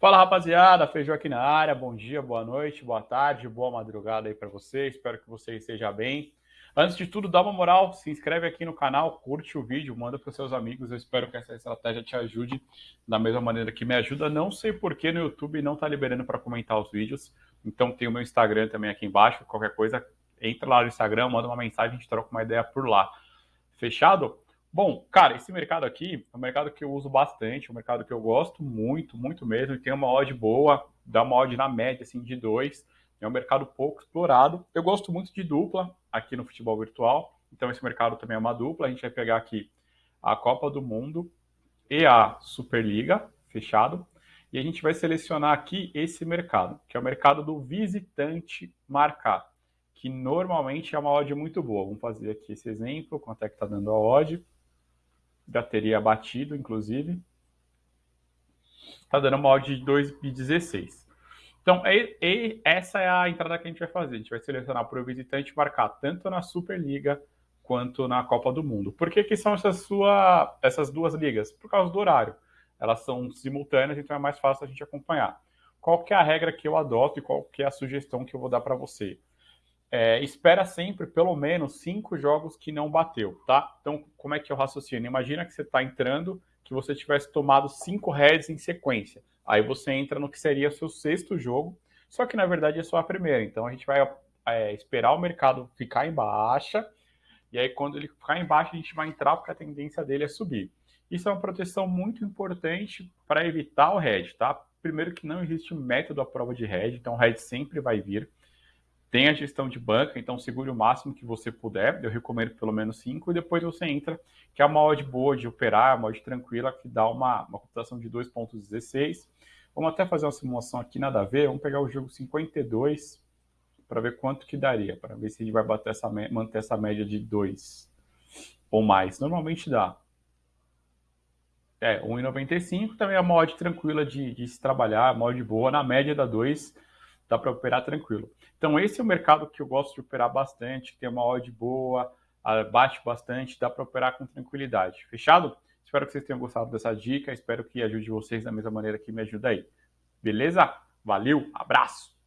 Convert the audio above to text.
Fala rapaziada, Feijão aqui na área. Bom dia, boa noite, boa tarde, boa madrugada aí para você. Espero que você esteja bem. Antes de tudo, dá uma moral, se inscreve aqui no canal, curte o vídeo, manda para seus amigos. Eu espero que essa estratégia te ajude da mesma maneira que me ajuda. Não sei porque no YouTube não está liberando para comentar os vídeos. Então tem o meu Instagram também aqui embaixo. Qualquer coisa, entra lá no Instagram, manda uma mensagem, a gente troca uma ideia por lá. Fechado? Bom, cara, esse mercado aqui é um mercado que eu uso bastante, é um mercado que eu gosto muito, muito mesmo, e tem uma odd boa, dá uma odd na média, assim, de 2. É um mercado pouco explorado. Eu gosto muito de dupla aqui no futebol virtual, então esse mercado também é uma dupla. A gente vai pegar aqui a Copa do Mundo e a Superliga, fechado. E a gente vai selecionar aqui esse mercado, que é o mercado do visitante marcar, que normalmente é uma odd muito boa. Vamos fazer aqui esse exemplo, quanto é que está dando a odd já teria batido, inclusive. Está dando uma odd de 2,16. Então, é, é, essa é a entrada que a gente vai fazer. A gente vai selecionar para o visitante marcar tanto na Superliga quanto na Copa do Mundo. Por que, que são essas, sua, essas duas ligas? Por causa do horário. Elas são simultâneas, então é mais fácil a gente acompanhar. Qual que é a regra que eu adoto e qual que é a sugestão que eu vou dar para você? É, espera sempre pelo menos cinco jogos que não bateu, tá? Então, como é que eu raciocino? Imagina que você está entrando, que você tivesse tomado cinco heads em sequência. Aí você entra no que seria seu sexto jogo, só que na verdade é só a primeira. Então a gente vai é, esperar o mercado ficar em baixa, e aí quando ele ficar em baixa, a gente vai entrar porque a tendência dele é subir. Isso é uma proteção muito importante para evitar o head, tá? Primeiro que não existe método à prova de head, então o head sempre vai vir. Tem a gestão de banca, então segure o máximo que você puder. Eu recomendo pelo menos 5 e depois você entra, que é uma odd boa de operar, uma odd tranquila, que dá uma, uma computação de 2.16. Vamos até fazer uma simulação aqui, nada a ver. Vamos pegar o jogo 52 para ver quanto que daria, para ver se ele vai bater essa, manter essa média de 2 ou mais. Normalmente dá. É, 1,95 também é uma odd tranquila de, de se trabalhar, uma odd boa, na média da 2 dá para operar tranquilo. Então, esse é o mercado que eu gosto de operar bastante, tem uma odd boa, bate bastante, dá para operar com tranquilidade. Fechado? Espero que vocês tenham gostado dessa dica, espero que ajude vocês da mesma maneira que me ajuda aí. Beleza? Valeu, abraço!